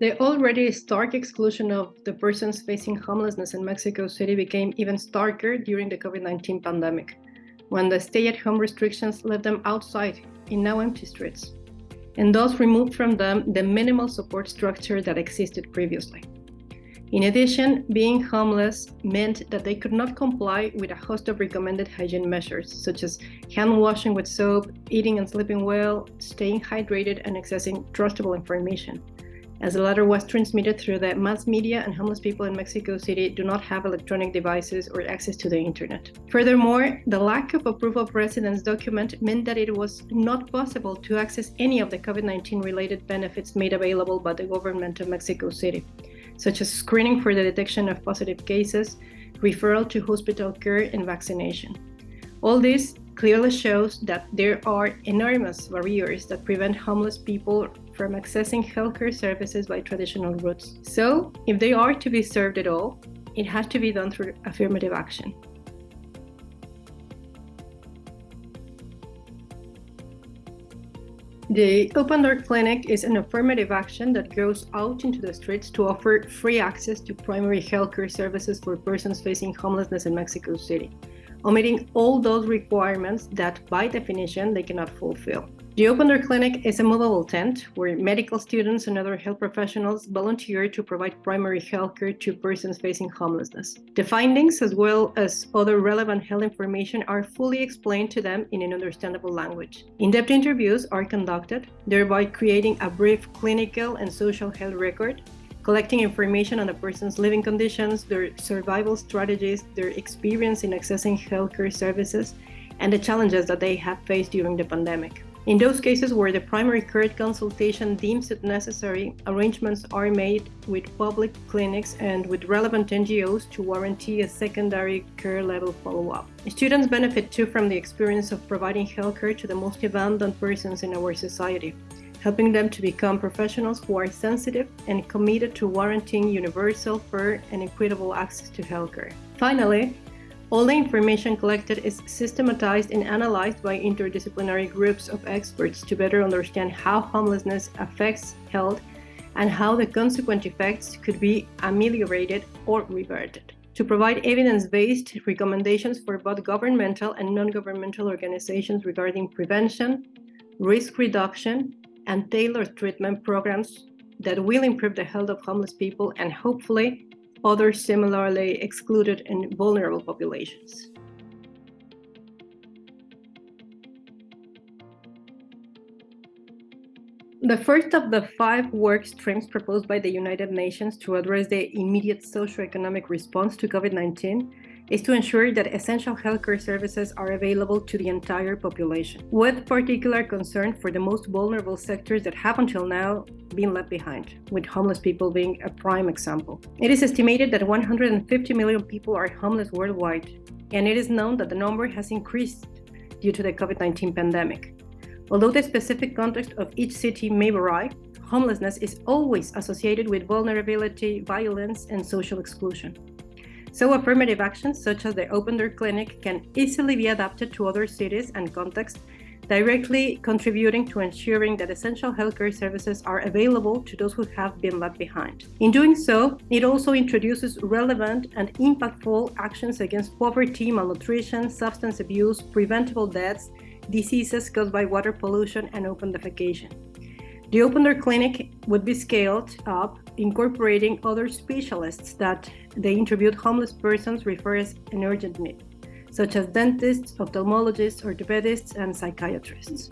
The already stark exclusion of the persons facing homelessness in Mexico City became even starker during the COVID-19 pandemic, when the stay-at-home restrictions left them outside in now empty streets, and thus removed from them the minimal support structure that existed previously. In addition, being homeless meant that they could not comply with a host of recommended hygiene measures, such as hand washing with soap, eating and sleeping well, staying hydrated, and accessing trustable information, as the latter was transmitted through the mass media and homeless people in Mexico City do not have electronic devices or access to the internet. Furthermore, the lack of a proof of residence document meant that it was not possible to access any of the COVID-19 related benefits made available by the government of Mexico City such as screening for the detection of positive cases, referral to hospital care, and vaccination. All this clearly shows that there are enormous barriers that prevent homeless people from accessing healthcare services by traditional routes. So, if they are to be served at all, it has to be done through affirmative action. The Open Door Clinic is an affirmative action that goes out into the streets to offer free access to primary healthcare services for persons facing homelessness in Mexico City, omitting all those requirements that, by definition, they cannot fulfill. The Open Door Clinic is a movable tent where medical students and other health professionals volunteer to provide primary health care to persons facing homelessness. The findings, as well as other relevant health information, are fully explained to them in an understandable language. In-depth interviews are conducted, thereby creating a brief clinical and social health record, collecting information on the person's living conditions, their survival strategies, their experience in accessing healthcare services, and the challenges that they have faced during the pandemic. In those cases where the primary care consultation deems it necessary, arrangements are made with public clinics and with relevant NGOs to guarantee a secondary care level follow-up. Students benefit too from the experience of providing healthcare to the most abandoned persons in our society, helping them to become professionals who are sensitive and committed to guaranteeing universal, fair, and equitable access to healthcare. Finally, all the information collected is systematized and analyzed by interdisciplinary groups of experts to better understand how homelessness affects health and how the consequent effects could be ameliorated or reverted. To provide evidence-based recommendations for both governmental and non-governmental organizations regarding prevention, risk reduction, and tailored treatment programs that will improve the health of homeless people and hopefully other similarly excluded and vulnerable populations. The first of the five work streams proposed by the United Nations to address the immediate socioeconomic response to COVID-19 is to ensure that essential healthcare services are available to the entire population, with particular concern for the most vulnerable sectors that have until now been left behind, with homeless people being a prime example. It is estimated that 150 million people are homeless worldwide, and it is known that the number has increased due to the COVID-19 pandemic. Although the specific context of each city may vary, homelessness is always associated with vulnerability, violence, and social exclusion. So affirmative actions such as the Open Door Clinic can easily be adapted to other cities and contexts, directly contributing to ensuring that essential healthcare services are available to those who have been left behind. In doing so, it also introduces relevant and impactful actions against poverty, malnutrition, substance abuse, preventable deaths, diseases caused by water pollution, and open defecation. The Open Door Clinic would be scaled up, incorporating other specialists that they interviewed homeless persons refer as an urgent need, such as dentists, ophthalmologists, orthopedists, and psychiatrists.